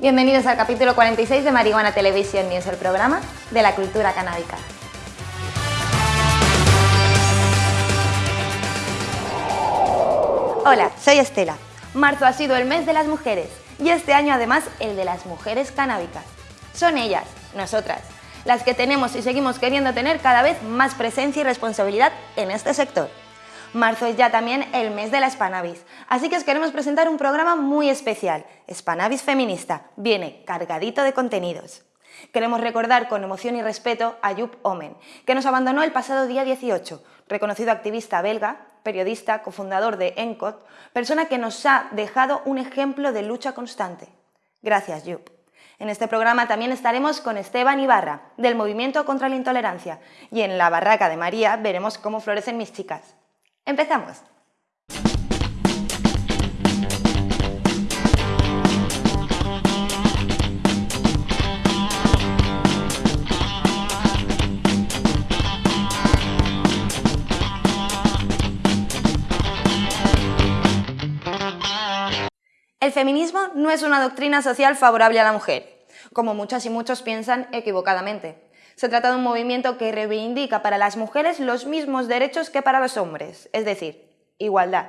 Bienvenidos al capítulo 46 de Marihuana Television News, el programa de la cultura canábica. Hola, soy Estela. Marzo ha sido el mes de las mujeres y este año además el de las mujeres canábicas. Son ellas, nosotras, las que tenemos y seguimos queriendo tener cada vez más presencia y responsabilidad en este sector. Marzo es ya también el mes de la Spanavis, así que os queremos presentar un programa muy especial, Spanavis Feminista, viene cargadito de contenidos. Queremos recordar con emoción y respeto a Yup Omen, que nos abandonó el pasado día 18, reconocido activista belga, periodista, cofundador de ENCOT, persona que nos ha dejado un ejemplo de lucha constante. Gracias, Yup. En este programa también estaremos con Esteban Ibarra, del Movimiento contra la Intolerancia, y en la Barraca de María veremos cómo florecen mis chicas. ¡Empezamos! El feminismo no es una doctrina social favorable a la mujer, como muchas y muchos piensan equivocadamente. Se trata de un movimiento que reivindica para las mujeres los mismos derechos que para los hombres, es decir, igualdad.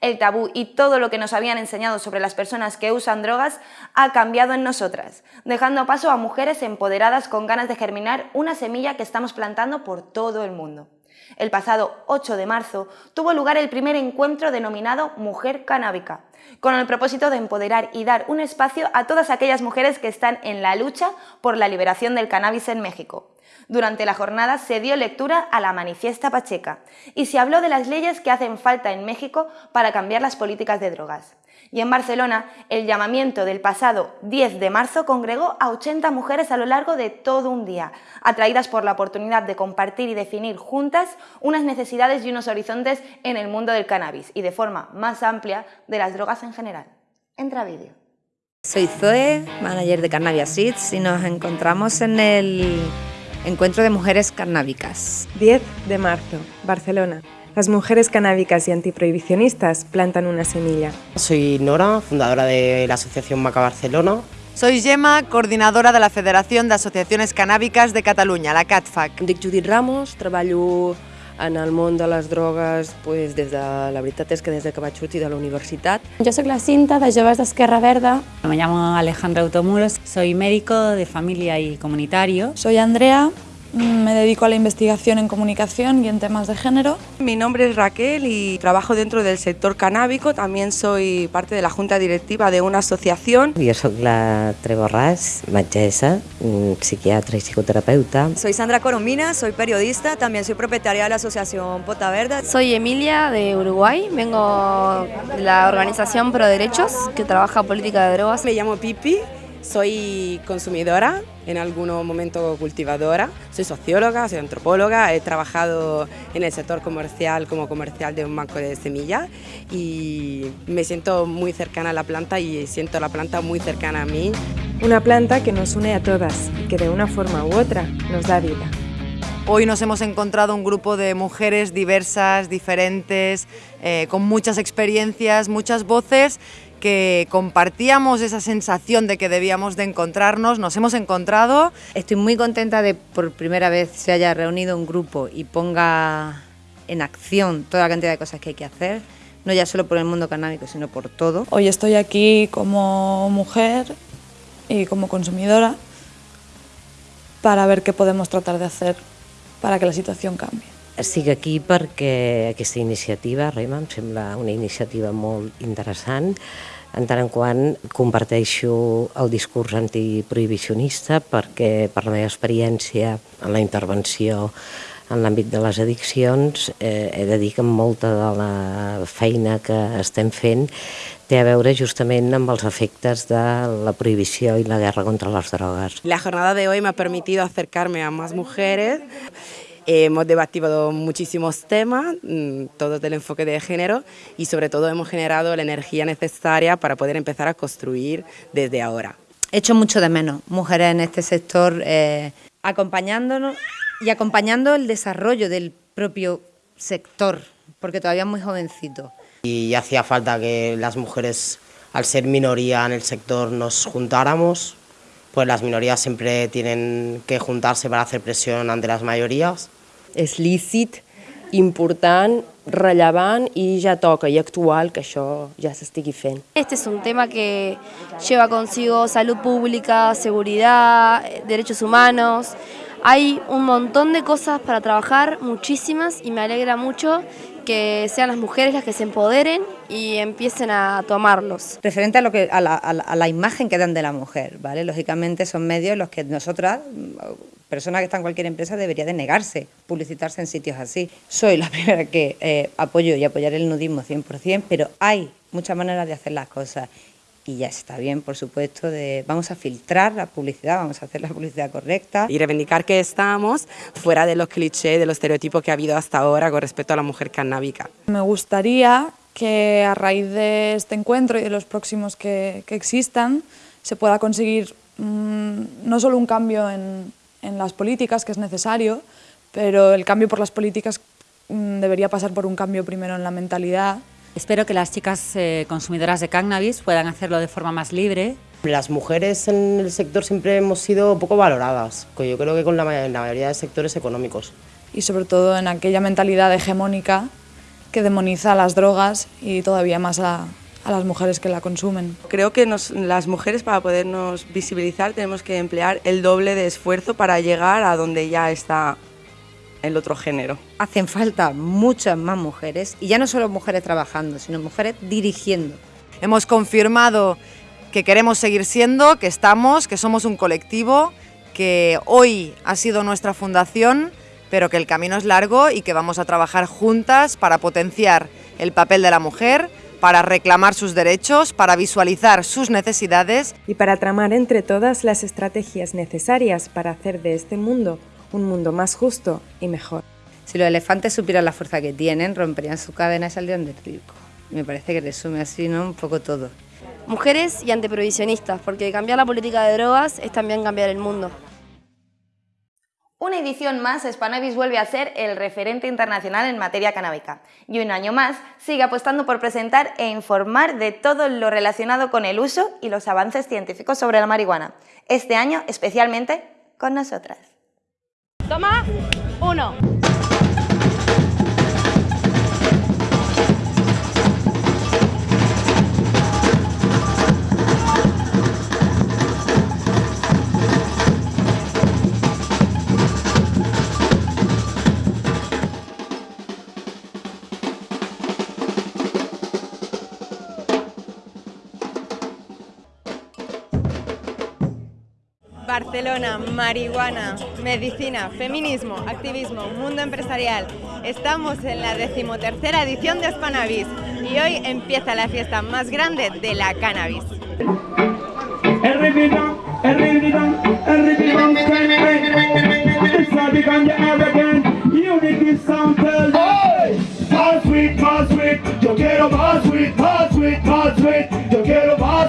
El tabú y todo lo que nos habían enseñado sobre las personas que usan drogas ha cambiado en nosotras, dejando paso a mujeres empoderadas con ganas de germinar una semilla que estamos plantando por todo el mundo. El pasado 8 de marzo tuvo lugar el primer encuentro denominado Mujer Canábica, con el propósito de empoderar y dar un espacio a todas aquellas mujeres que están en la lucha por la liberación del cannabis en México. Durante la jornada se dio lectura a la Manifiesta Pacheca y se habló de las leyes que hacen falta en México para cambiar las políticas de drogas. Y en Barcelona, el llamamiento del pasado 10 de marzo congregó a 80 mujeres a lo largo de todo un día, atraídas por la oportunidad de compartir y definir juntas unas necesidades y unos horizontes en el mundo del cannabis y de forma más amplia de las drogas en general. Entra vídeo. Soy Zoe, manager de Cannabis Seeds y nos encontramos en el Encuentro de Mujeres Cannábicas. 10 de marzo, Barcelona. Las mujeres canábicas y antiprohibicionistas plantan una semilla. Soy Nora, fundadora de la Asociación Maca Barcelona. Soy Gemma, coordinadora de la Federación de Asociaciones Canábicas de Catalunya, la CATFAC. Em dic Judit Ramos, treballo en el món de les drogues pues, des de, la veritat és que des de que vaig sortir de la universitat. Yo soy la Cinta de Joves d'Esquerra Verda. Me llamo Alejandra Automuros, soy médico de familia y comunitario. Soy Andrea, me dedico a la investigación en comunicación y en temas de género. Mi nombre es Raquel y trabajo dentro del sector canábico. También soy parte de la junta directiva de una asociación. Jo soc la Treva Borràs, metgessa, psiquiatra y psicoterapeuta. Soy Sandra Coromina, soy periodista, también soy propietaria de la asociación Pota Verde. Soy Emilia de Uruguay, vengo de la organización Pro Derechos que trabaja política de drogas. Me llamo Pipi. Soy consumidora, en algún momento cultivadora, soy socióloga, soy antropóloga, he trabajado en el sector comercial como comercial de un banco de semillas y me siento muy cercana a la planta y siento la planta muy cercana a mí. Una planta que nos une a todas y que de una forma u otra nos da vida. Hoy nos hemos encontrado un grupo de mujeres diversas, diferentes, eh, con muchas experiencias, muchas voces que compartíamos esa sensación de que debíamos de encontrarnos, nos hemos encontrado. Estoy muy contenta de por primera vez se haya reunido un grupo y ponga en acción toda la cantidad de cosas que hay que hacer, no ya solo por el mundo canábico, sino por todo. Hoy estoy aquí como mujer y como consumidora para ver qué podemos tratar de hacer para que la situació canvi. Estic aquí perquè aquesta iniciativa, Rema, em sembla una iniciativa molt interessant, en tant en quant comparteixo el discurs antiprohibicionista perquè per la meva experiència en la intervenció en l'àmbit de les addiccions eh, he de dir que molta de la feina que estem fent té a veure justament amb els efectes de la prohibició i la guerra contra les drogues. La jornada de hoy me ha permitido acercarme a más mujeres Hemos debatido muchísimos temas, mm, todo del enfoque de género y sobre todo hemos generado la energía necesaria para poder empezar a construir desde ahora. He hecho mucho de menos mujeres en este sector eh, acompañándonos y acompañando el desarrollo del propio sector, porque todavía es muy jovencito. Y hacía falta que las mujeres al ser minoría en el sector nos juntáramos, pues las minorías siempre tienen que juntarse para hacer presión ante las mayorías. És lícit, important, rellevant i ja toca i actual que això ja s'estigui fent. Este es un tema que lleva consigo salud pública, seguridad, derechos humanos. Hay un montón de cosas para trabajar, muchísimas, y me alegra mucho que sean las mujeres las que se empoderen y empiecen a tomarlos. Referente a, lo que, a, la, a, la, imagen que dan de la mujer, ¿vale? Lógicamente son medios los que nosotras, persona que está en cualquier empresa, debería de negarse, publicitarse en sitios así. Soy la primera que eh, apoyo y apoyaré el nudismo 100%, pero hay muchas maneras de hacer las cosas y ya está bien, por supuesto, de vamos a filtrar la publicidad, vamos a hacer la publicidad correcta. Y reivindicar que estamos fuera de los clichés, de los estereotipos que ha habido hasta ahora con respecto a la mujer canábica. Me gustaría que a raíz de este encuentro y de los próximos que, que existan se pueda conseguir mmm, no solo un cambio en, en, las políticas, que es necesario, pero el cambio por las políticas mmm, debería pasar por un cambio primero en la mentalidad Espero que las chicas eh, consumidoras de cannabis puedan hacerlo de forma más libre. Las mujeres en el sector siempre hemos sido poco valoradas, yo creo que con la, la mayoría de sectores económicos. Y sobre todo en aquella mentalidad hegemónica que demoniza las drogas y todavía más a, a las mujeres que la consumen. Creo que nos, las mujeres para podernos visibilizar tenemos que emplear el doble de esfuerzo para llegar a donde ya está el otro género. Hacen falta muchas más mujeres, y ya no solo mujeres trabajando, sino mujeres dirigiendo. Hemos confirmado que queremos seguir siendo, que estamos, que somos un colectivo, que hoy ha sido nuestra fundación, pero que el camino es largo y que vamos a trabajar juntas para potenciar el papel de la mujer, para reclamar sus derechos, para visualizar sus necesidades y para tramar entre todas las estrategias necesarias para hacer de este mundo un mundo más justo y mejor. Si los elefantes supieran la fuerza que tienen, romperían su cadena y saldrían del circo. Me parece que resume así ¿no? un poco todo. Mujeres y antiprohibicionistas, porque cambiar la política de drogas es también cambiar el mundo. Una edición más, Spanavis vuelve a ser el referente internacional en materia canábica y un año más sigue apostando por presentar e informar de todo lo relacionado con el uso y los avances científicos sobre la marihuana. Este año especialmente con nosotras. Toma, uno. Barcelona, marihuana, medicina, feminismo, activismo, mundo empresarial. Estamos en la decimotercera edición de Spanavis y hoy empieza la fiesta más grande de la cannabis. Más sweet, más sweet, yo quiero más sweet, más sweet, más sweet, yo quiero más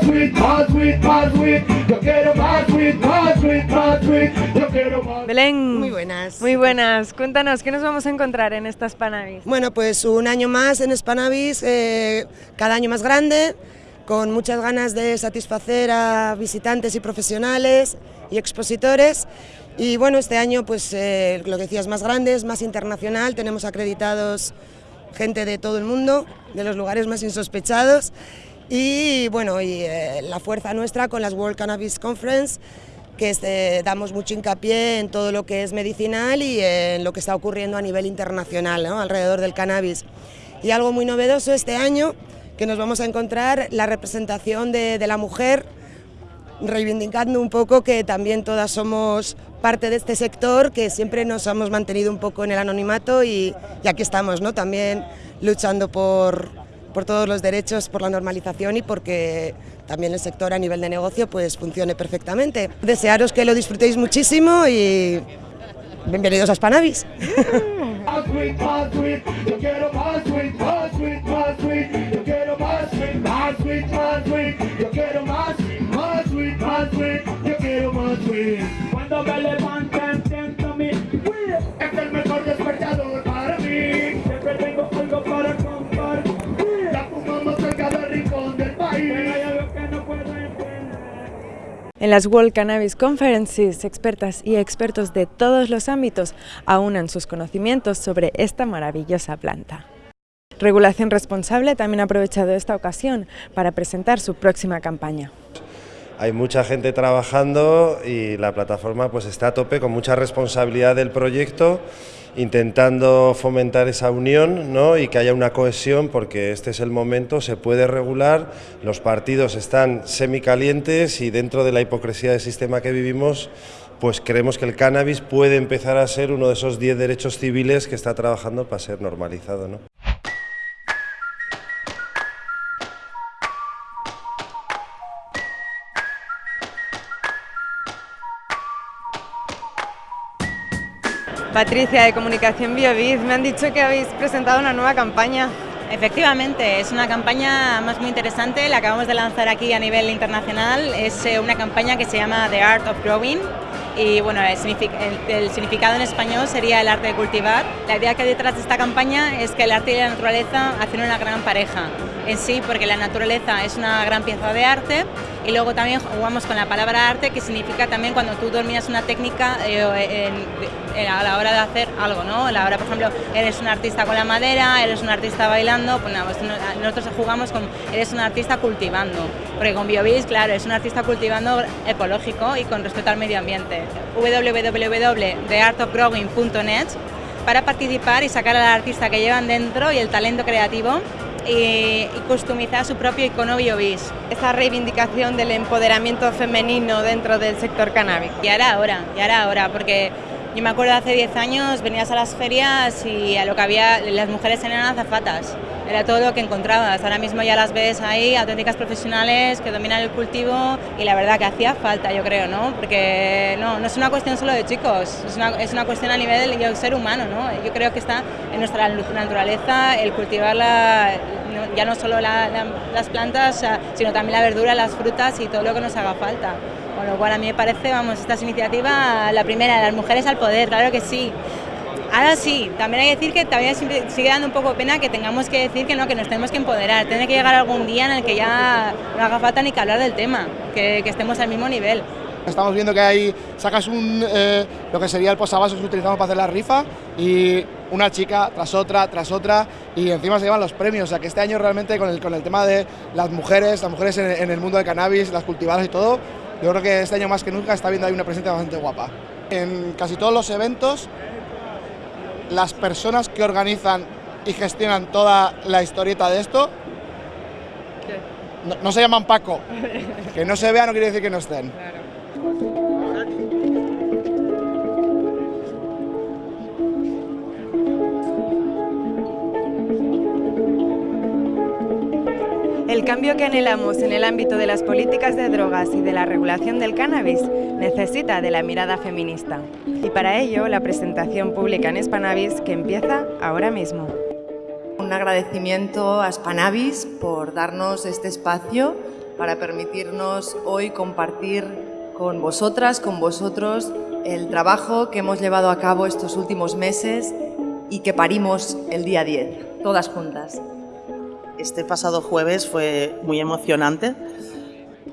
sweet, más sweet, yo quiero más sweet, más sweet, más sweet, yo quiero más Belén. Muy buenas. Muy buenas. Cuéntanos, ¿qué nos vamos a encontrar en esta Spanavis? Bueno, pues un año más en Spanavis, eh, cada año más grande, con muchas ganas de satisfacer a visitantes y profesionales y expositores. Y bueno, este año, pues eh, lo que decías, más grande, es más internacional, tenemos acreditados gente de todo el mundo, de los lugares más insospechados. Y bueno, y eh, la fuerza nuestra con las World Cannabis Conference, que este, damos mucho hincapié en todo lo que es medicinal y en lo que está ocurriendo a nivel internacional, alrededor del cannabis. Y algo muy novedoso este año, que nos vamos a encontrar la representación de, de la mujer, reivindicando un poco que también todas somos parte de este sector, que siempre nos hemos mantenido un poco en el anonimato y, y aquí estamos, ¿no? también luchando por, por todos los derechos, por la normalización y porque también el sector a nivel de negocio pues funcione perfectamente. Desearos que lo disfrutéis muchísimo y bienvenidos a Spanavis. En las World Cannabis Conferences, expertas y expertos de todos los ámbitos aunan sus conocimientos sobre esta maravillosa planta. Regulación Responsable también ha aprovechado esta ocasión para presentar su próxima campaña. Hay mucha gente trabajando y la plataforma pues está a tope con mucha responsabilidad del proyecto, intentando fomentar esa unión ¿no? y que haya una cohesión porque este es el momento, se puede regular, los partidos están semicalientes y dentro de la hipocresía del sistema que vivimos pues creemos que el cannabis puede empezar a ser uno de esos 10 derechos civiles que está trabajando para ser normalizado. ¿no? Patricia, de Comunicación BioBiz, me han dicho que habéis presentado una nueva campaña. Efectivamente, es una campaña más muy interesante, la acabamos de lanzar aquí a nivel internacional, es eh, una campaña que se llama The Art of Growing y bueno, el, significado en español sería el arte de cultivar. La idea que hay detrás de esta campaña es que el arte y la naturaleza hacen una gran pareja en sí, porque la naturaleza es una gran pieza de arte y luego también jugamos con la palabra arte, que significa también cuando tú dominas una técnica eh, a la hora de hacer algo, ¿no? A la hora, por ejemplo, eres un artista con la madera, eres un artista bailando, pues nada, pues nosotros jugamos con eres un artista cultivando, porque con BioBiz, claro, es un artista cultivando ecológico y con respeto al medio ambiente. www.theartofgrowing.net para participar y sacar al artista que llevan dentro y el talento creativo y, customizar su propio icono BioBiz. Esa reivindicación del empoderamiento femenino dentro del sector canábico. Y ahora ahora, y ahora ahora, porque yo me acuerdo hace 10 años venías a las ferias y a lo que había, las mujeres eran azafatas, era todo lo que encontrabas. Ahora mismo ya las ves ahí, auténticas profesionales que dominan el cultivo y la verdad que hacía falta, yo creo, ¿no? Porque no, no es una cuestión solo de chicos, es una, es una cuestión a nivel del ser humano, ¿no? Yo creo que está en nuestra naturaleza el cultivar la, ya no solo las plantas, sino también la verdura, las frutas y todo lo que nos haga falta. Con lo cual a mí me parece, vamos, esta iniciativa, la primera, las mujeres al poder, claro que sí. Ahora sí, también hay que decir que todavía sigue dando un poco pena que tengamos que decir que no, que nos tenemos que empoderar. Tiene que llegar algún día en el que ya no haga falta ni que hablar del tema, que, estemos al mismo nivel. Estamos viendo que hay, sacas un, eh, lo que sería el posavasos que utilizamos para hacer la rifa y una chica tras otra, tras otra y encima se llevan los premios. O sea que este año realmente con el, con el tema de las mujeres, las mujeres en el mundo del cannabis, las cultivadas y todo, yo creo que este año más que nunca está viendo ahí una presencia bastante guapa. En casi todos los eventos, las personas que organizan y gestionan toda la historieta de esto no, no se llaman Paco. Que no se vea no quiere decir que no estén. El cambio que anhelamos en el ámbito de las políticas de drogas y de la regulación del cannabis necesita de la mirada feminista. Y para ello, la presentación pública en Spanavis que empieza ahora mismo. Un agradecimiento a Spanavis por darnos este espacio para permitirnos hoy compartir con vosotras, con vosotros, el trabajo que hemos llevado a cabo estos últimos meses y que parimos el día 10, todas juntas. Este pasado jueves fue muy emocionante.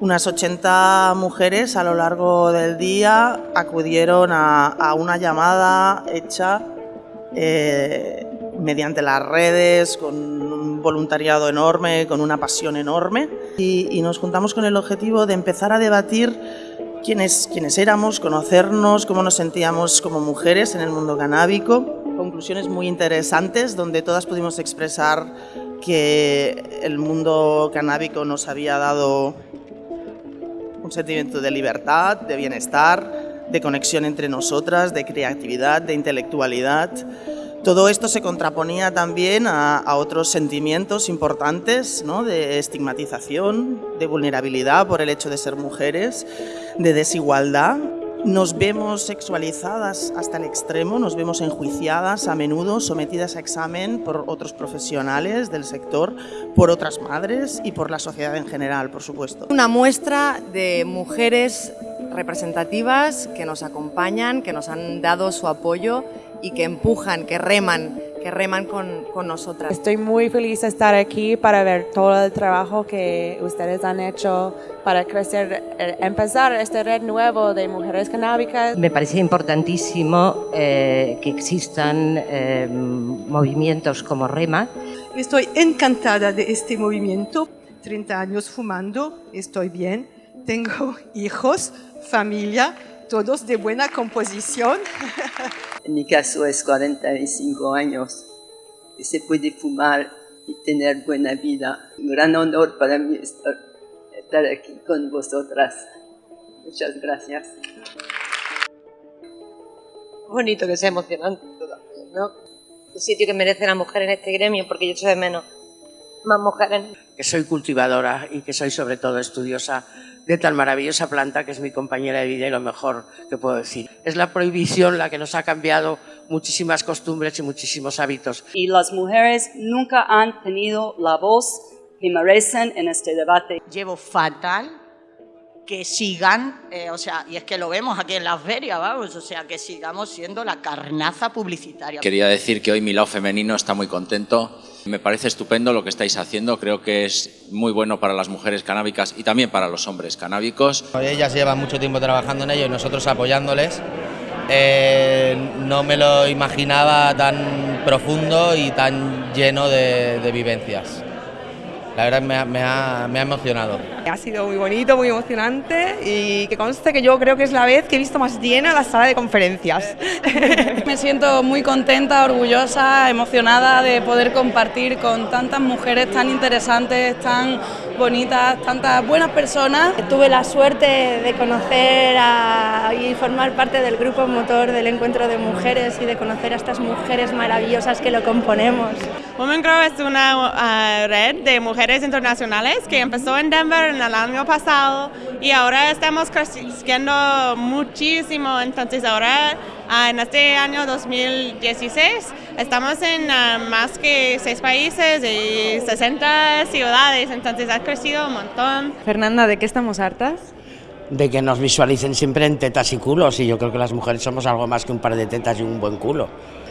Unas 80 mujeres a lo largo del día acudieron a, una llamada hecha eh, mediante las redes, con un voluntariado enorme, con una pasión enorme, y, nos juntamos con el objetivo de empezar a debatir quiénes, quiénes éramos, conocernos, cómo nos sentíamos como mujeres en el mundo canábico, conclusiones muy interesantes donde todas pudimos expresar que el mundo canábico nos había dado un sentimiento de libertad, de bienestar, de conexión entre nosotras, de creatividad, de intelectualidad. Todo esto se contraponía también a, otros sentimientos importantes ¿no? de estigmatización, de vulnerabilidad por el hecho de ser mujeres, de desigualdad nos vemos sexualizadas hasta el extremo, nos vemos enjuiciadas a menudo, sometidas a examen por otros profesionales del sector, por otras madres y por la sociedad en general, por supuesto. Una muestra de mujeres representativas que nos acompañan, que nos han dado su apoyo y que empujan, que reman que reman con, con nosotras. Estoy muy feliz de estar aquí para ver todo el trabajo que ustedes han hecho para crecer, eh, empezar este red nuevo de mujeres canábicas. Me parece importantísimo eh, que existan eh, movimientos como REMA. Estoy encantada de este movimiento. 30 años fumando, estoy bien, tengo hijos, familia, todos de buena composición. En mi caso es 45 años. Y se puede fumar y tener buena vida. Un gran honor para mí estar, estar aquí con vosotras. Muchas gracias. Bonito que sea emocionante ¿no? El sitio que merece la mujer en este gremio, porque yo echo de menos más mujeres. Que soy cultivadora y que soy sobre todo estudiosa de tan maravillosa planta que es mi compañera de vida y lo mejor que puedo decir. Es la prohibición la que nos ha cambiado muchísimas costumbres y muchísimos hábitos. Y las mujeres nunca han tenido la voz que merecen en este debate. Llevo fatal que sigan, eh, o sea, y es que lo vemos aquí en las ferias, vamos, o sea, que sigamos siendo la carnaza publicitaria. Quería decir que hoy mi lado femenino está muy contento. Me parece estupendo lo que estáis haciendo, creo que es muy bueno para las mujeres canábicas y también para los hombres canábicos. Ellas llevan mucho tiempo trabajando en ello y nosotros apoyándoles. Eh, no me lo imaginaba tan profundo y tan lleno de, de vivencias. La verdad me ha, me, ha, me ha, emocionado. Ha sido muy bonito, muy emocionante y que conste que yo creo que es la vez que he visto más llena la sala de conferencias. me siento muy contenta, orgullosa, emocionada de poder compartir con tantas mujeres tan interesantes, tan bonitas, tantas buenas personas. Tuve la suerte de conocer a, y formar parte del grupo motor del encuentro de mujeres y de conocer a estas mujeres maravillosas que lo componemos. Women Grow es una uh, red de mujeres internacionales que empezó en Denver en el año pasado y ahora estamos creciendo muchísimo. Entonces ahora en este año 2016 estamos en uh, más que seis países y 60 ciudades, entonces ha crecido un montón. Fernanda, ¿de qué estamos hartas? De que nos visualicen siempre en tetas y culos y yo creo que las mujeres somos algo más que un par de tetas y un buen culo.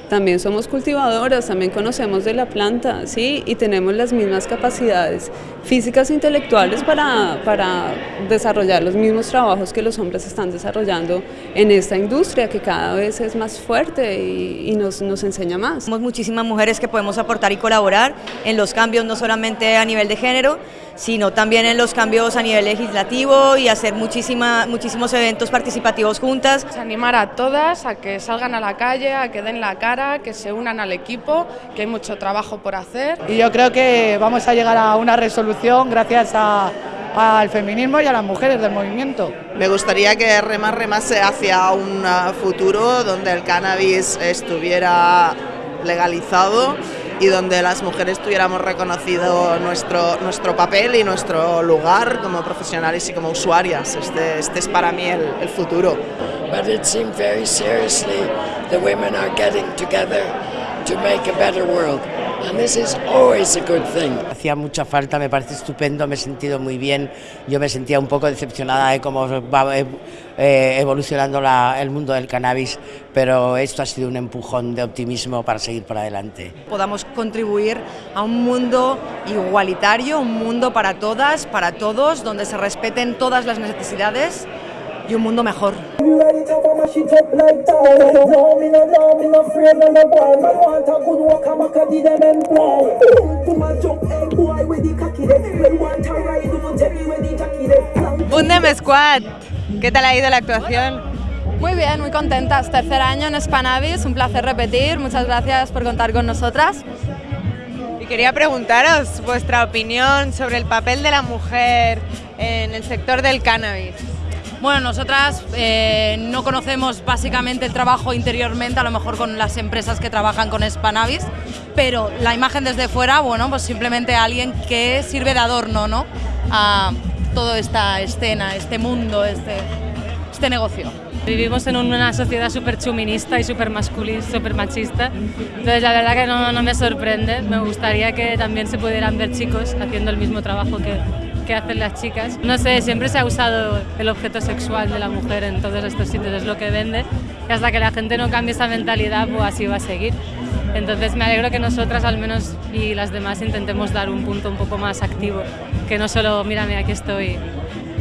También somos cultivadoras, también conocemos de la planta, ¿sí? Y tenemos las mismas capacidades físicas e intelectuales para, para desarrollar los mismos trabajos que los hombres están desarrollando en esta industria que cada vez es más fuerte y, y nos, nos enseña más. Somos muchísimas mujeres que podemos aportar y colaborar en los cambios no solamente a nivel de género, sino también en los cambios a nivel legislativo y hacer muchísima, muchísimos eventos participativos juntas. Animar a todas a que salgan a la calle, a que den la cara, que se unan al equipo, que hay mucho trabajo por hacer. Y yo creo que vamos a llegar a una resolución gracias a, al feminismo y a las mujeres del movimiento. Me gustaría que Remar remase hacia un futuro donde el cannabis estuviera legalizado y donde las mujeres tuviéramos reconocido nuestro, nuestro papel y nuestro lugar como profesionales y como usuarias. Este, este es para mí el, el futuro. But it seemed very seriously the women are getting together to make a better world. And this is always a good thing. Hacía mucha falta, me parece estupendo, me he sentido muy bien. Yo me sentía un poco decepcionada de cómo va eh, evolucionando la, el mundo del cannabis, pero esto ha sido un empujón de optimismo para seguir por adelante. Podamos contribuir a un mundo igualitario, un mundo para todas, para todos, donde se respeten todas las necesidades y un mundo mejor. Bundem Squad, ¿qué tal ha ido la actuación? Muy bien, muy contentas. Tercer año en Spanavis, un placer repetir. Muchas gracias por contar con nosotras. Y quería preguntaros vuestra opinión sobre el papel de la mujer en el sector del cannabis. Bueno, nosotras eh, no conocemos básicamente el trabajo interiormente, a lo mejor con las empresas que trabajan con Spanavis, pero la imagen desde fuera, bueno, pues simplemente alguien que sirve de adorno, ¿no? A toda esta escena, este mundo, este, este negocio. Vivimos en una sociedad súper chuminista y súper masculina, súper machista, entonces la verdad que no, no me sorprende, me gustaría que también se pudieran ver chicos haciendo el mismo trabajo que, hacen las chicas. No sé, siempre se ha usado el objeto sexual de la mujer en todos estos sitios, es lo que vende, y hasta que la gente no cambie esa mentalidad, pues así va a seguir. Entonces me alegro que nosotras al menos y las demás intentemos dar un punto un poco más activo, que no solo mírame aquí estoy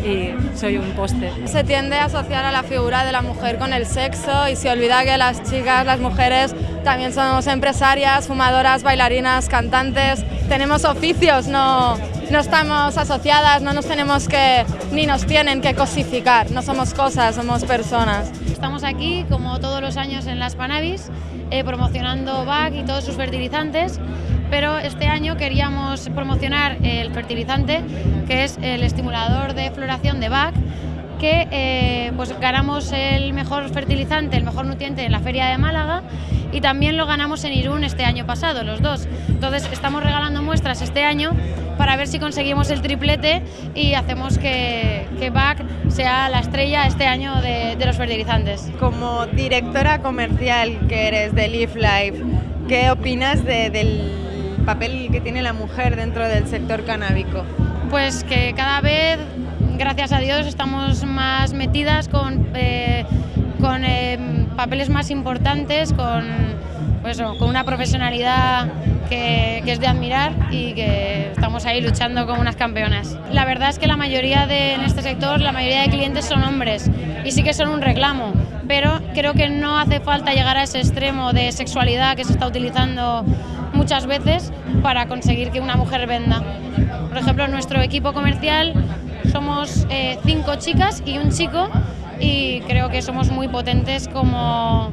y soy un poste. Se tiende a asociar a la figura de la mujer con el sexo y se olvida que las chicas, las mujeres, también somos empresarias, fumadoras, bailarinas, cantantes, tenemos oficios, no, no estamos asociadas, no nos tenemos que, ni nos tienen que cosificar, no somos cosas, somos personas. Estamos aquí, como todos los años en las Panavis, eh, promocionando BAC y todos sus fertilizantes, pero este año queríamos promocionar el fertilizante, que es el estimulador de floración de BAC, que eh, pues ganamos el mejor fertilizante, el mejor nutriente en la Feria de Málaga y también lo ganamos en Irún este año pasado, los dos. Entonces estamos regalando muestras este año para ver si conseguimos el triplete y hacemos que, que BAC sea la estrella este año de, de los fertilizantes. Como directora comercial que eres de Leaf Life, ¿qué opinas de, del papel que tiene la mujer dentro del sector canábico? Pues que cada vez, gracias a Dios, estamos más metidas con, eh, con eh, papeles más importantes, con, pues, con una profesionalidad que, que, es de admirar y que estamos ahí luchando como unas campeonas. La verdad es que la mayoría de, en este sector, la mayoría de clientes son hombres y sí que son un reclamo, pero creo que no hace falta llegar a ese extremo de sexualidad que se está utilizando muchas veces para conseguir que una mujer venda. Por ejemplo, nuestro equipo comercial somos eh, cinco chicas y un chico y creo que somos muy potentes como,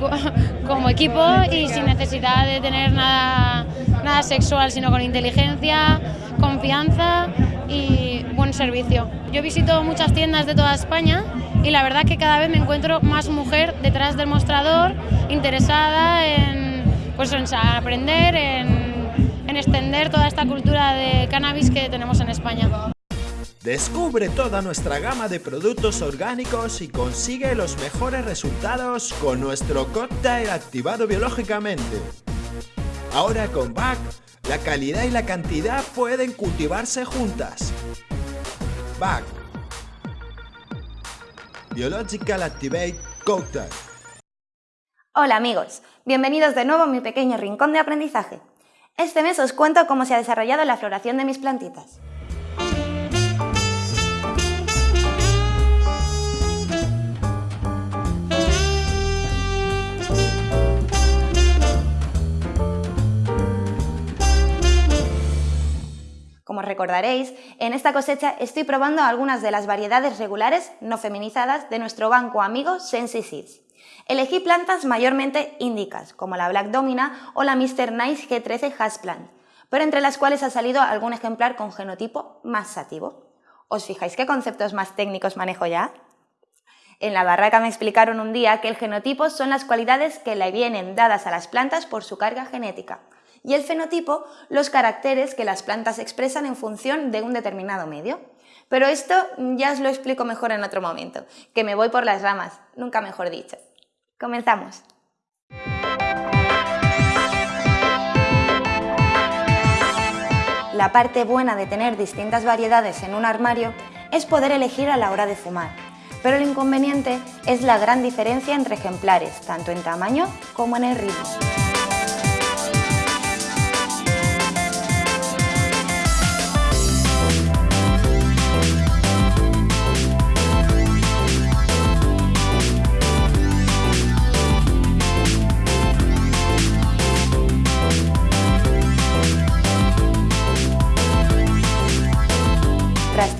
como equipo y sin necesidad de tener nada, nada sexual, sino con inteligencia, confianza y buen servicio. Yo visito muchas tiendas de toda España y la verdad que cada vez me encuentro más mujer detrás del mostrador, interesada en, pues, en aprender, en, en extender toda esta cultura de cannabis que tenemos en España. Descubre toda nuestra gama de productos orgánicos y consigue los mejores resultados con nuestro cóctel activado biológicamente. Ahora con BAC, la calidad y la cantidad pueden cultivarse juntas. BAC Biological Activate Cocktail. Hola amigos, bienvenidos de nuevo a mi pequeño rincón de aprendizaje. Este mes os cuento cómo se ha desarrollado la floración de mis plantitas. Como recordaréis, en esta cosecha estoy probando algunas de las variedades regulares no feminizadas de nuestro banco amigo Sensi Seeds. Elegí plantas mayormente índicas, como la Black Domina o la Mr. Nice G13 Hasplant, pero entre las cuales ha salido algún ejemplar con genotipo más sativo. ¿Os fijáis qué conceptos más técnicos manejo ya? En la barraca me explicaron un día que el genotipo son las cualidades que le vienen dadas a las plantas por su carga genética, y el fenotipo los caracteres que las plantas expresan en función de un determinado medio. Pero esto ya os lo explico mejor en otro momento, que me voy por las ramas, nunca mejor dicho. Comenzamos. La parte buena de tener distintas variedades en un armario es poder elegir a la hora de fumar, pero el inconveniente es la gran diferencia entre ejemplares, tanto en tamaño como en el ritmo.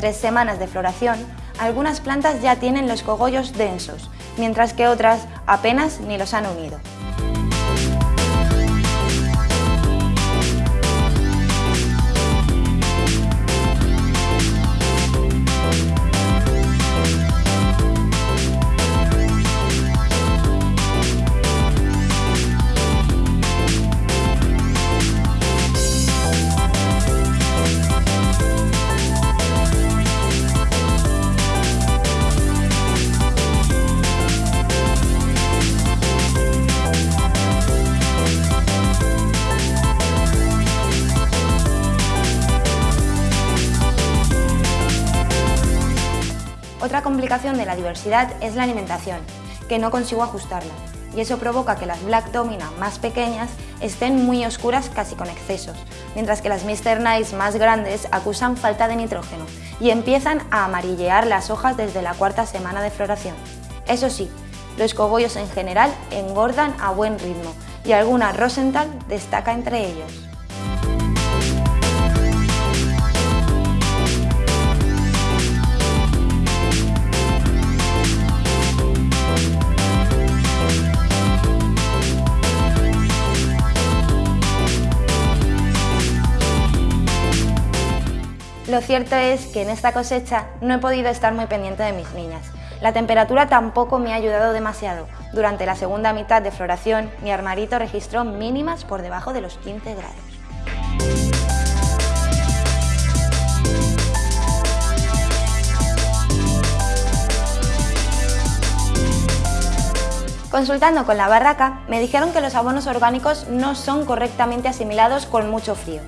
Tres semanas de floración, algunas plantas ya tienen los cogollos densos, mientras que otras apenas ni los han unido. De la diversidad es la alimentación, que no consigo ajustarla. y eso provoca que las Black Domina más pequeñas estén muy oscuras casi con excesos, mientras que las Mr. Nice más grandes acusan falta de nitrógeno y empiezan a amarillear las hojas desde la cuarta semana de floración. Eso sí, los cogollos en general engordan a buen ritmo y alguna Rosenthal destaca entre ellos. Lo cierto es que en esta cosecha no he podido estar muy pendiente de mis niñas. La temperatura tampoco me ha ayudado demasiado. Durante la segunda mitad de floración, mi armarito registró mínimas por debajo de los 15 grados. Consultando con la barraca, me dijeron que los abonos orgánicos no son correctamente asimilados con mucho frío.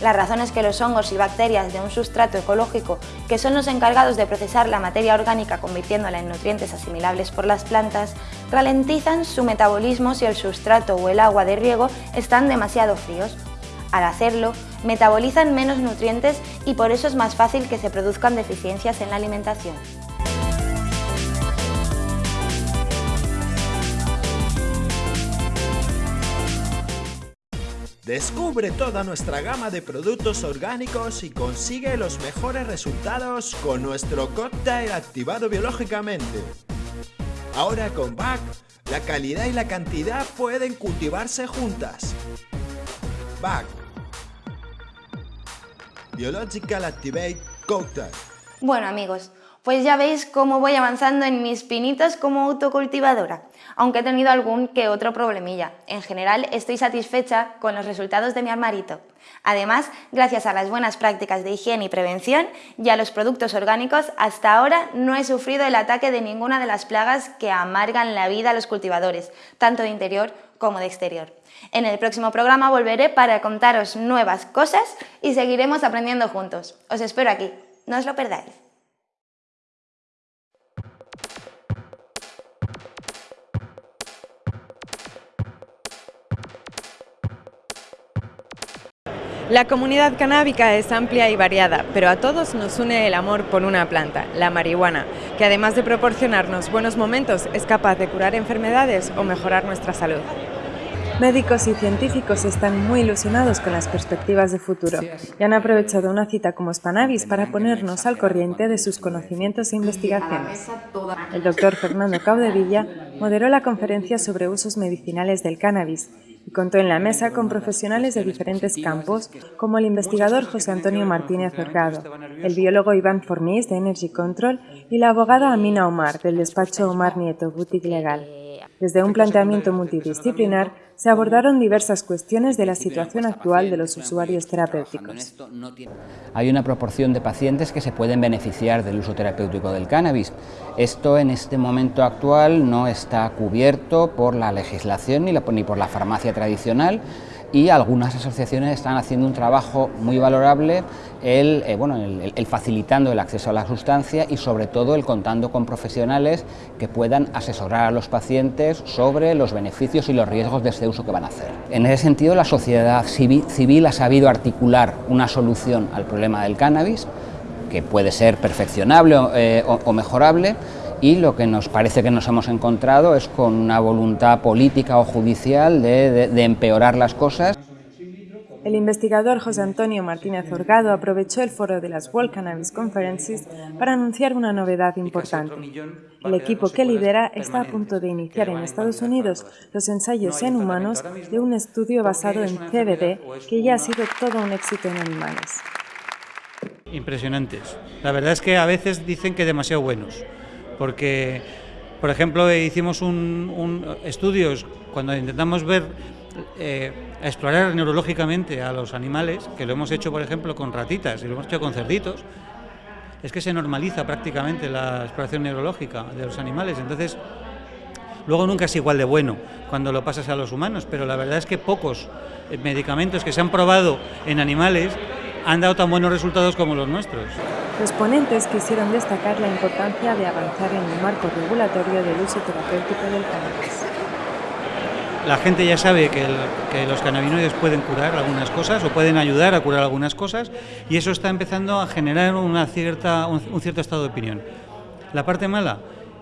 La razón es que los hongos y bacterias de un sustrato ecológico, que son los encargados de procesar la materia orgánica convirtiéndola en nutrientes asimilables por las plantas, ralentizan su metabolismo si el sustrato o el agua de riego están demasiado fríos. Al hacerlo, metabolizan menos nutrientes y por eso es más fácil que se produzcan deficiencias en la alimentación. Descubre toda nuestra gama de productos orgánicos y consigue los mejores resultados con nuestro cóctel activado biológicamente. Ahora con BAC, la calidad y la cantidad pueden cultivarse juntas. BAC Biological Activate Cocktail. Bueno amigos, pues ya veis cómo voy avanzando en mis pinitos como autocultivadora, aunque he tenido algún que otro problemilla. En general estoy satisfecha con los resultados de mi armarito. Además, gracias a las buenas prácticas de higiene y prevención y a los productos orgánicos, hasta ahora no he sufrido el ataque de ninguna de las plagas que amargan la vida a los cultivadores, tanto de interior como de exterior. En el próximo programa volveré para contaros nuevas cosas y seguiremos aprendiendo juntos. Os espero aquí, no os lo perdáis. La comunidad canábica es amplia y variada, pero a todos nos une el amor por una planta, la marihuana, que además de proporcionarnos buenos momentos, es capaz de curar enfermedades o mejorar nuestra salud. Médicos y científicos están muy ilusionados con las perspectivas de futuro y han aprovechado una cita como Spanavis para ponernos al corriente de sus conocimientos e investigaciones. El doctor Fernando Caudevilla moderó la conferencia sobre usos medicinales del cannabis y contó en la mesa con profesionales de diferentes campos, como el investigador José Antonio Martínez Orgado, el biólogo Iván Fornís de Energy Control y la abogada Amina Omar del despacho Omar Nieto Boutique Legal. Desde un planteamiento multidisciplinar se abordaron diversas cuestiones de la situación actual de los usuarios terapéuticos. Hay una proporción de pacientes que se pueden beneficiar del uso terapéutico del cannabis. Esto en este momento actual no está cubierto por la legislación ni, por la farmacia tradicional y algunas asociaciones están haciendo un trabajo muy valorable el, eh, bueno, el, facilitando el acceso a la sustancia y sobre todo el contando con profesionales que puedan asesorar a los pacientes sobre los beneficios y los riesgos de este uso que van a hacer. En ese sentido la sociedad civil, ha sabido articular una solución al problema del cannabis que puede ser perfeccionable eh, o mejorable y lo que nos parece que nos hemos encontrado es con una voluntad política o judicial de, empeorar las cosas. El investigador José Antonio Martínez Orgado aprovechó el foro de las World Cannabis Conferences para anunciar una novedad importante. El equipo que lidera está a punto de iniciar en Estados Unidos los ensayos en humanos de un estudio basado en CBD que ya ha sido todo un éxito en animales. Impresionantes. La verdad es que a veces dicen que demasiado buenos porque, por ejemplo, hicimos un, estudios cuando intentamos ver, eh, explorar neurológicamente a los animales, que lo hemos hecho, por ejemplo, con ratitas y lo hemos hecho con cerditos, es que se normaliza prácticamente la exploración neurológica de los animales. Entonces, luego nunca es igual de bueno cuando lo pasas a los humanos, pero la verdad es que pocos eh, medicamentos que se han probado en animales han dado tan buenos resultados como los nuestros. Los ponentes quisieron destacar la importancia de avanzar en el marco regulatorio del uso terapéutico del cannabis. la gente ya sabe que, los cannabinoides pueden curar algunas cosas o pueden ayudar a curar algunas cosas y eso está empezando a generar una cierta, un cierto estado de opinión. La parte mala,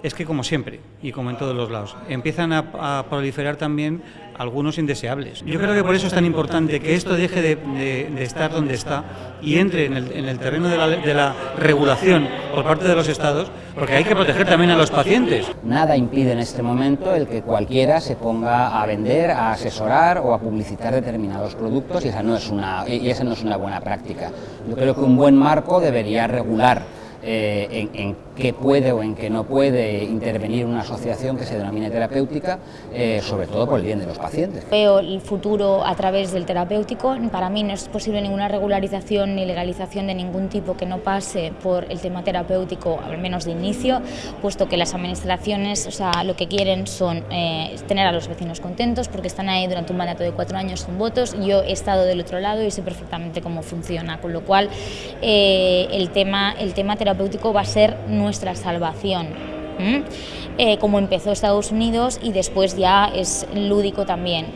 es que como siempre y como en todos los lados, empiezan a, proliferar también algunos indeseables. Yo creo que por eso es tan importante que esto deje de, estar donde está y entre en el, terreno de la, de la, regulación por parte de los estados, porque hay que proteger también a los pacientes. Nada impide en este momento el que cualquiera se ponga a vender, a asesorar o a publicitar determinados productos y esa no es una, y esa no es una buena práctica. Yo creo que un buen marco debería regular eh, en, qué puede o en qué no puede intervenir una asociación que se denomine terapéutica, eh, sobre todo por el bien de los pacientes. Veo el futuro a través del terapéutico, para mí no es posible ninguna regularización ni legalización de ningún tipo que no pase por el tema terapéutico, al menos de inicio, puesto que las administraciones o sea, lo que quieren son eh, tener a los vecinos contentos porque están ahí durante un mandato de cuatro años sin votos, yo he estado del otro lado y sé perfectamente cómo funciona, con lo cual el, tema, el tema terapéutico va a ser nuestra salvación. Eh, como empezó Estados Unidos y después ya es lúdico también.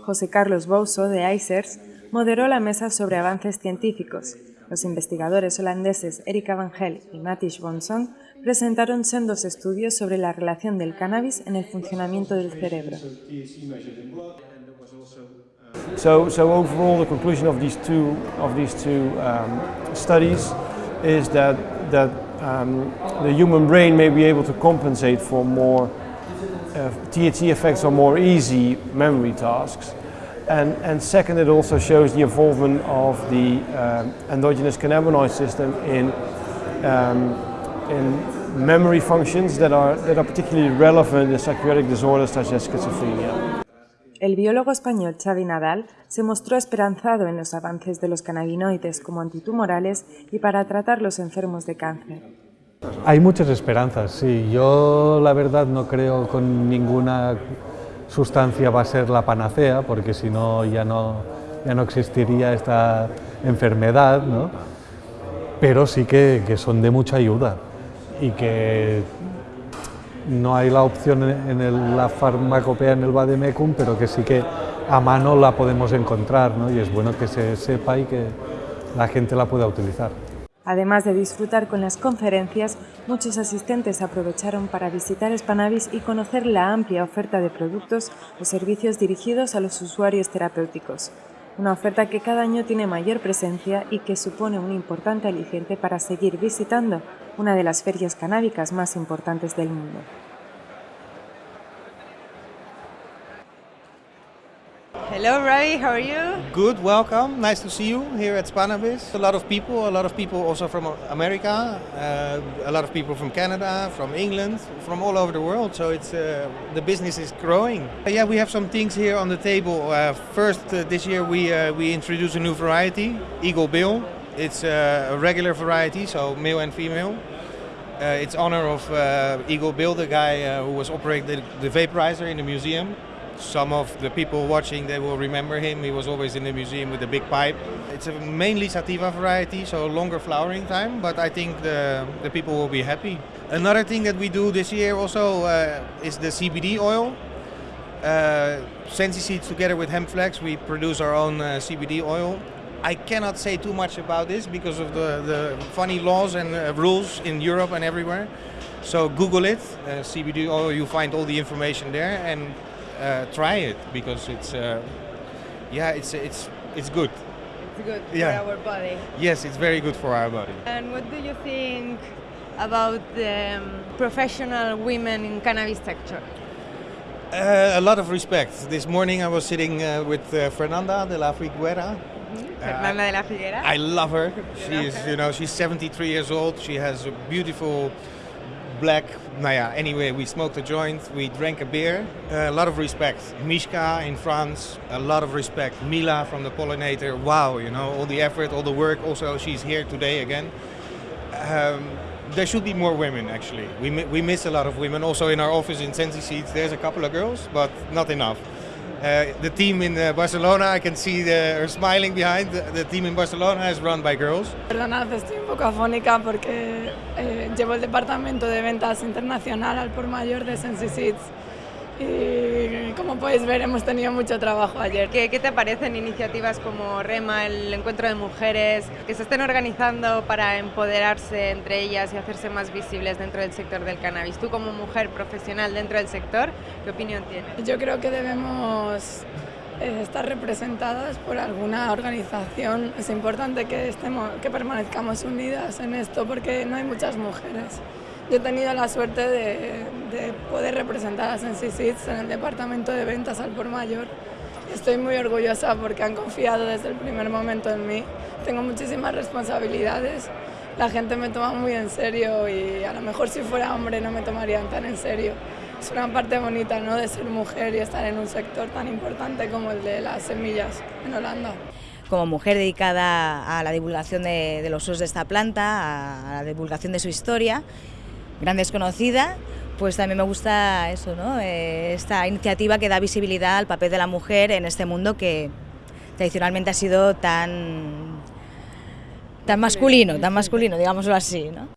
José Carlos Bouso, de ICERS, moderó la mesa sobre avances científicos. Los investigadores holandeses Erika Van Gel y Matish Bonson presentaron sendos estudios sobre la relación del cannabis en el funcionamiento del cerebro. So, so overall, the conclusion of these two of these two um, studies is that, that um, the human brain may be able to compensate for more uh, THC effects on more easy memory tasks. And, and second, it also shows the involvement of the uh, endogenous cannabinoid system in, um, in memory functions that are, that are particularly relevant in psychiatric disorders such as schizophrenia. El biólogo español Xavi Nadal se mostró esperanzado en los avances de los cannabinoides como antitumorales y para tratar los enfermos de cáncer. Hay muchas esperanzas, sí. Yo la verdad no creo con ninguna sustancia va a ser la panacea, porque si no ya no, ya no existiría esta enfermedad, ¿no? pero sí que, que son de mucha ayuda y que no hay la opción en la farmacopea en el Bademecum, pero que sí que a mano la podemos encontrar ¿no? y es bueno que se sepa y que la gente la pueda utilizar. Además de disfrutar con las conferencias, muchos asistentes aprovecharon para visitar Spanavis y conocer la amplia oferta de productos o servicios dirigidos a los usuarios terapéuticos. Una oferta que cada año tiene mayor presencia y que supone un importante aliciente para seguir visitando una de las ferias canábicas más importantes del mundo. Hello, Ravi. How are you? Good. Welcome. Nice to see you here at Spanabis. A lot of people. A lot of people also from America. Uh, a lot of people from Canada, from England, from all over the world. So it's uh, the business is growing. Uh, yeah, we have some things here on the table. Uh, first, uh, this year we uh, we introduced a new variety, Eagle Bill. It's a regular variety, so male and female. it's honor of Eagle Bill, the guy who was operating the, the vaporizer in the museum. Some of the people watching, they will remember him. He was always in the museum with a big pipe. It's a mainly sativa variety, so longer flowering time, but I think the, the people will be happy. Another thing that we do this year also uh, is the CBD oil. Uh, Sensi Seeds together with Hempflex, we produce our own uh, CBD oil. I cannot say too much about this because of the, the funny laws and uh, rules in Europe and everywhere. So Google it, uh, CBD oil, you find all the information there and uh, try it because it's uh, yeah it's it's it's good. It's good yeah. for our body. Yes, it's very good for our body. And what do you think about the um, professional women in cannabis sector? Uh, a lot of respect. This morning I was sitting uh, with uh, Fernanda de la Figuera. Fernanda de la Figuera. I love her. She's, you know, she's 73 years old. She has a beautiful black. Naya. Anyway, we smoked a joint, we drank a beer. Uh, a lot of respect. Mishka in France, a lot of respect. Mila from the Pollinator, wow, you know, all the effort, all the work. Also, she's here today again. Um, there should be more women actually. We, we miss a lot of women. Also in our office in Sensi Seats, there's a couple of girls, but not enough. Uh, the team in uh, Barcelona, I can see the, her smiling behind. The, the, team in Barcelona is run by girls. Perdonad, estoy un poco afónica porque eh, llevo el departamento de ventas internacional al por mayor de Sensi Seeds y como podéis ver hemos tenido mucho trabajo ayer. ¿Qué, ¿Qué, te parecen iniciativas como REMA, el encuentro de mujeres, que se estén organizando para empoderarse entre ellas y hacerse más visibles dentro del sector del cannabis? Tú como mujer profesional dentro del sector, ¿qué opinión tienes? Yo creo que debemos eh, estar representadas por alguna organización. Es importante que, estemos, que permanezcamos unidas en esto porque no hay muchas mujeres. Yo he tenido la suerte de, de poder representar a Sensi Seeds en el departamento de ventas al por mayor. Estoy muy orgullosa porque han confiado desde el primer momento en mí. Tengo muchísimas responsabilidades. La gente me toma muy en serio y a lo mejor si fuera hombre no me tomarían tan en serio. Es una parte bonita ¿no? de ser mujer y estar en un sector tan importante como el de las semillas en Holanda como mujer dedicada a la divulgación de, de, los usos de esta planta, a la divulgación de su historia, gran desconocida, pues también me gusta eso, ¿no? Eh, esta iniciativa que da visibilidad al papel de la mujer en este mundo que tradicionalmente ha sido tan, tan masculino, tan masculino, digámoslo así. ¿no?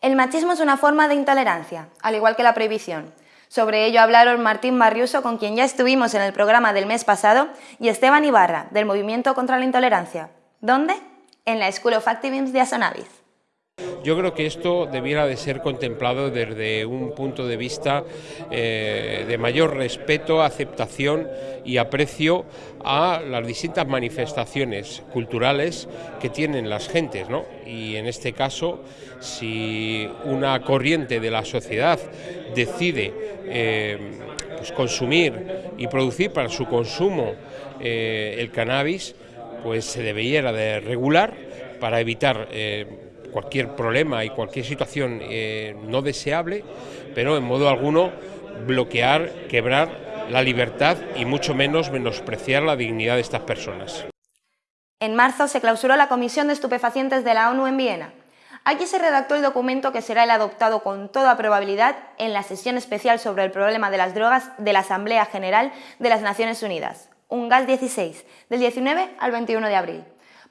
El machismo es una forma de intolerancia, al igual que la prohibición. Sobre ello hablaron Martín Barriuso, con quien ya estuvimos en el programa del mes pasado, y Esteban Ibarra, del Movimiento contra la Intolerancia. ¿Dónde? En la School of de Asonavis. Yo creo que esto debiera de ser contemplado desde un punto de vista eh, de mayor respeto, aceptación y aprecio a las distintas manifestaciones culturales que tienen las gentes, ¿no? Y en este caso, si una corriente de la sociedad decide eh, pues consumir y producir para su consumo eh, el cannabis, pues se debiera de regular para evitar cualquier problema y cualquier situación eh, no deseable, pero en modo alguno bloquear, quebrar la libertad y mucho menos menospreciar la dignidad de estas personas. En marzo se clausuró la Comisión de Estupefacientes de la ONU en Viena. Aquí se redactó el documento que será el adoptado con toda probabilidad en la sesión especial sobre el problema de las drogas de la Asamblea General de las Naciones Unidas, un gas 16, del 19 al 21 de abril.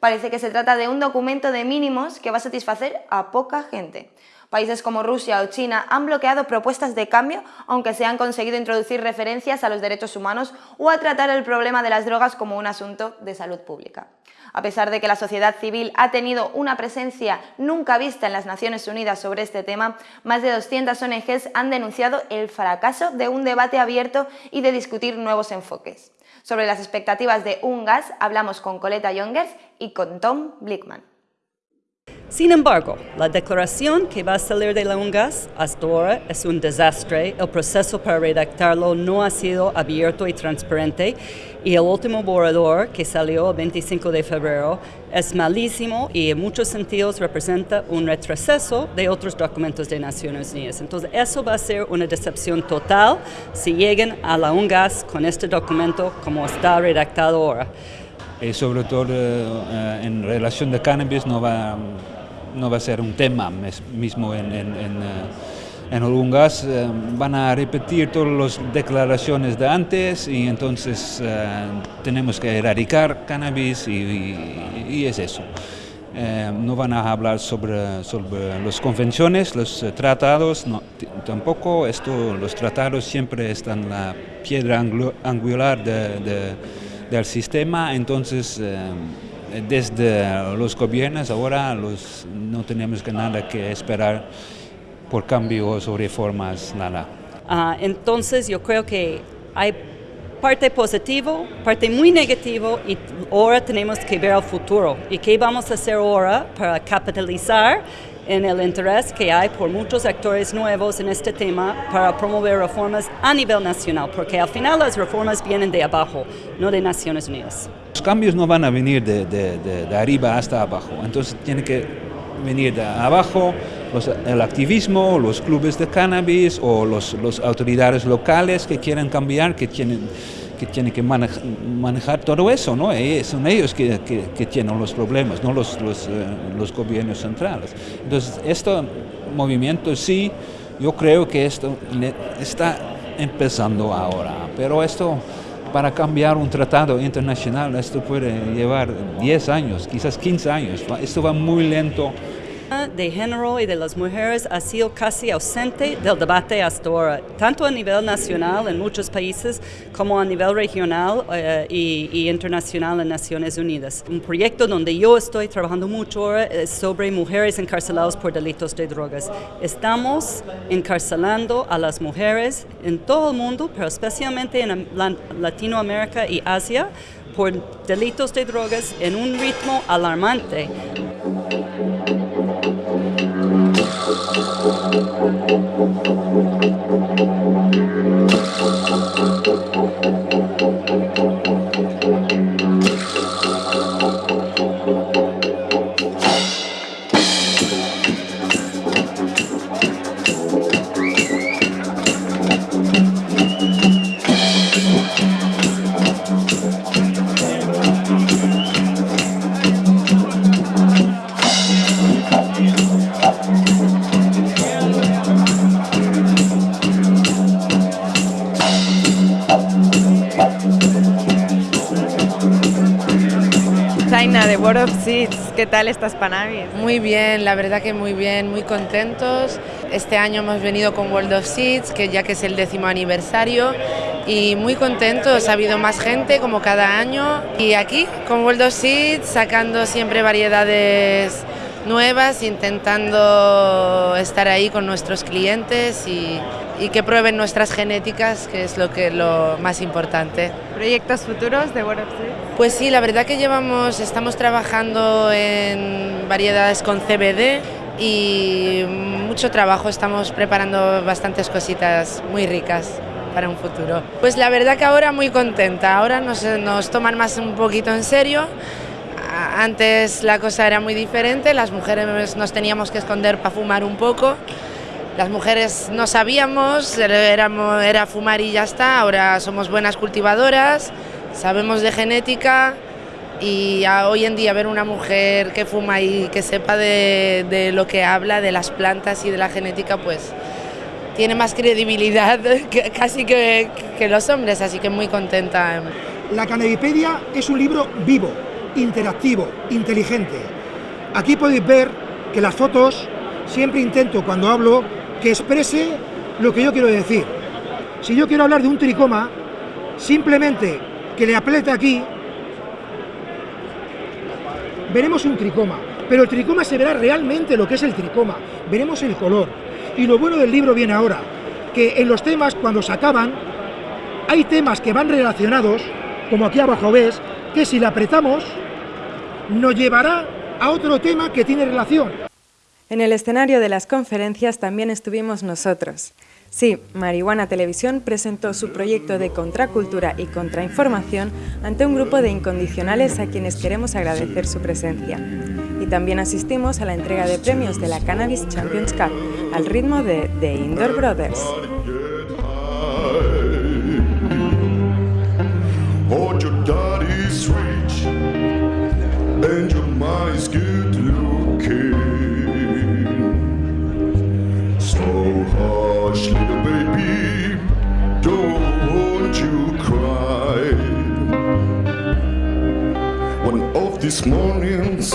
Parece que se trata de un documento de mínimos que va a satisfacer a poca gente. Países como Rusia o China han bloqueado propuestas de cambio, aunque se han conseguido introducir referencias a los derechos humanos o a tratar el problema de las drogas como un asunto de salud pública. A pesar de que la sociedad civil ha tenido una presencia nunca vista en las Naciones Unidas sobre este tema, más de 200 ONGs han denunciado el fracaso de un debate abierto y de discutir nuevos enfoques. Sobre las expectativas de un gas hablamos con Coleta Youngers y con Tom Blickman. Sin embargo, la declaración que va a salir de la UNGAS hasta ahora es un desastre. El proceso para redactarlo no ha sido abierto y transparente y el último borrador que salió el 25 de febrero es malísimo y en muchos sentidos representa un retroceso de otros documentos de Naciones Unidas. Entonces eso va a ser una decepción total si llegan a la UNGAS con este documento como está redactado ahora. Y sobre todo eh, en relación de cannabis no va no va a ser un tema mismo en, en, en, eh, en. Eh, van a repetir todas las declaraciones de antes y entonces eh, tenemos que erradicar cannabis y, es eso. no van a hablar sobre, sobre las convenciones, los tratados, no, tampoco. Esto, los tratados siempre están la piedra angular de, del sistema, entonces desde los gobiernos ahora los, no tenemos que nada que esperar por cambios o reformas, nada. Uh, entonces yo creo que hay parte positivo, parte muy negativo y ahora tenemos que ver al futuro. ¿Y qué vamos a hacer ahora para capitalizar en el interés que hay por muchos actores nuevos en este tema para promover reformas a nivel nacional? Porque al final las reformas vienen de abajo, no de Naciones Unidas. Los cambios no van a venir de, de, de, de arriba hasta abajo, entonces tiene que venir de abajo los, el activismo, los clubes de cannabis o las los autoridades locales que quieren cambiar, que tienen que, tienen que manejar, todo eso, ¿no? Y son ellos que, tienen los problemas, no los, los, eh, los gobiernos centrales. Entonces, este movimiento sí, yo creo que esto está empezando ahora, pero esto para cambiar un tratado internacional esto puede llevar 10 años, quizás 15 años. Esto va muy lento de género y de las mujeres ha sido casi ausente del debate hasta ahora, tanto a nivel nacional en muchos países como a nivel regional eh, y, y, internacional en Naciones Unidas. Un proyecto donde yo estoy trabajando mucho ahora es sobre mujeres encarceladas por delitos de drogas. Estamos encarcelando a las mujeres en todo el mundo, pero especialmente en Latinoamérica y Asia, por delitos de drogas en un ritmo alarmante. Thank you. ¿Qué tal estas Panavis? Muy bien, la verdad que muy bien, muy contentos. Este año hemos venido con World of Seeds, que ya que es el décimo aniversario, y muy contentos, ha habido más gente como cada año. Y aquí con World of Seeds sacando siempre variedades nuevas, intentando estar ahí con nuestros clientes y, y, que prueben nuestras genéticas, que es lo, que, lo más importante. ¿Proyectos futuros de World of? Pues sí, la verdad que llevamos, estamos trabajando en variedades con CBD y mucho trabajo, estamos preparando bastantes cositas muy ricas para un futuro. Pues la verdad que ahora muy contenta, ahora nos, nos toman más un poquito en serio, antes la cosa era muy diferente, las mujeres nos teníamos que esconder para fumar un poco, las mujeres no sabíamos, era, era fumar y ya está, ahora somos buenas cultivadoras, sabemos de genética y hoy en día ver una mujer que fuma y que sepa de, lo que habla, de las plantas y de la genética, pues tiene más credibilidad que, casi que, los hombres, así que muy contenta. La Canabipedia es un libro vivo, interactivo, inteligente. Aquí podéis ver que las fotos siempre intento cuando hablo que exprese lo que yo quiero decir. Si yo quiero hablar de un tricoma, simplemente que le apriete aquí, veremos un tricoma, pero el tricoma se verá realmente lo que es el tricoma, veremos el color. Y lo bueno del libro viene ahora, que en los temas cuando se acaban, hay temas que van relacionados, como aquí abajo ves, que si le apretamos, nos llevará a otro tema que tiene relación. En el escenario de las conferencias también estuvimos nosotros. Sí, Marihuana Televisión presentó su proyecto de contracultura y contrainformación ante un grupo de incondicionales a quienes queremos agradecer su presencia. Y también asistimos a la entrega de premios de la Cannabis Champions Cup, al ritmo de The Indoor Brothers. These mornings,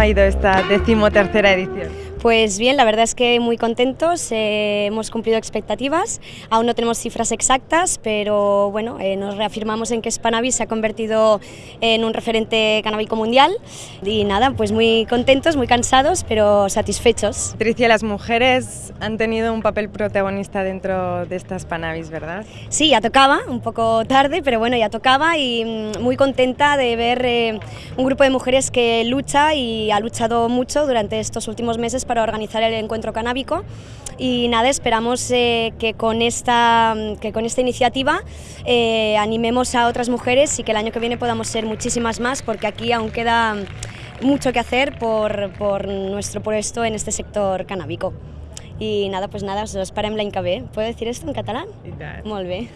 ha ido esta decimotercera edición? Pues bien, la verdad es que muy contentos, eh, hemos cumplido expectativas, aún no tenemos cifras exactas, pero bueno, eh, nos reafirmamos en que Spanavis se ha convertido en un referente canábico mundial y nada, pues muy contentos, muy cansados, pero satisfechos. Patricia, las mujeres han tenido un papel protagonista dentro de estas Spanavis, ¿verdad? Sí, ya tocaba, un poco tarde, pero bueno, ya tocaba y mm, muy contenta de ver eh, un grupo de mujeres que lucha y ha luchado mucho durante estos últimos meses para organizar el encuentro canábico y nada, esperamos eh, que, con esta, que con esta iniciativa eh, animemos a otras mujeres y que el año que viene podamos ser muchísimas más porque aquí aún queda mucho que hacer por, por nuestro puesto en este sector canábico. I nada, pues nada, us esperem l'any que ve. ¿Puedo decir esto en catalán? I tant. Molt bé.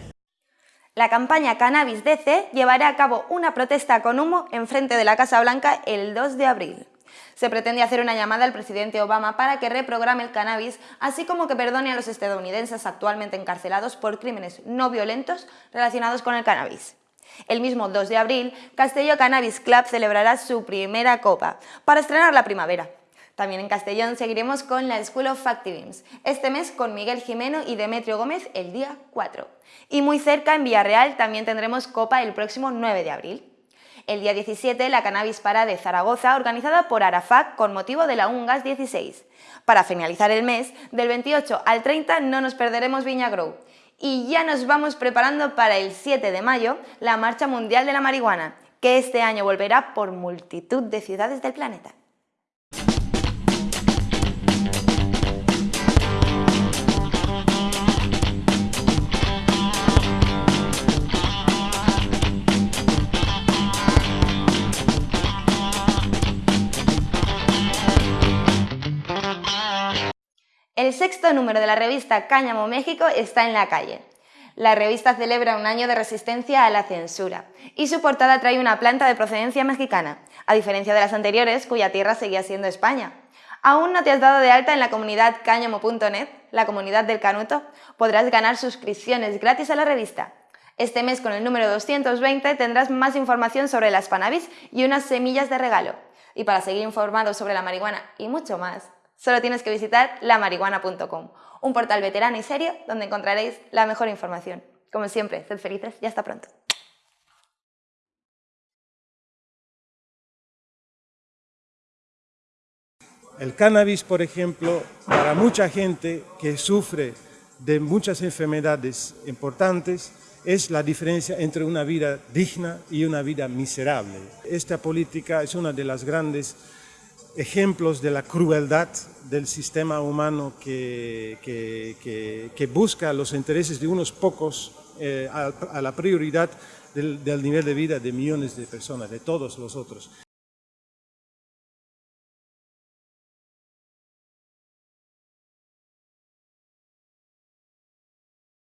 La campaña Cannabis DC llevará a cabo una protesta con humo en frente de la Casa Blanca el 2 de abril. Se pretende hacer una llamada al presidente Obama para que reprograme el cannabis, así como que perdone a los estadounidenses actualmente encarcelados por crímenes no violentos relacionados con el cannabis. El mismo 2 de abril, Castelló Cannabis Club celebrará su primera copa, para estrenar la primavera. También en Castellón seguiremos con la School of Activims, este mes con Miguel Jimeno y Demetrio Gómez el día 4. Y muy cerca, en Villarreal, también tendremos Copa el próximo 9 de abril. El día 17, la Cannabis Para de Zaragoza, organizada por Arafac con motivo de la UNGAS 16. Para finalizar el mes, del 28 al 30 no nos perderemos Viña Grow. Y ya nos vamos preparando para el 7 de mayo, la Marcha Mundial de la Marihuana, que este año volverá por multitud de ciudades del planeta. El sexto número de la revista Cáñamo México está en la calle. La revista celebra un año de resistencia a la censura y su portada trae una planta de procedencia mexicana, a diferencia de las anteriores cuya tierra seguía siendo España. ¿Aún no te has dado de alta en la comunidad cáñamo.net, la comunidad del Canuto? Podrás ganar suscripciones gratis a la revista. Este mes con el número 220 tendrás más información sobre las Panabis y unas semillas de regalo. Y para seguir informado sobre la marihuana y mucho más, Solo tienes que visitar lamarihuana.com, un portal veterano y serio donde encontraréis la mejor información. Como siempre, sed felices y hasta pronto. El cannabis, por ejemplo, para mucha gente que sufre de muchas enfermedades importantes, es la diferencia entre una vida digna y una vida miserable. Esta política es una de las grandes ejemplos de la crueldad del sistema humano que, que, busca los intereses de unos pocos eh, a, a, la prioridad del, del nivel de vida de millones de personas, de todos los otros.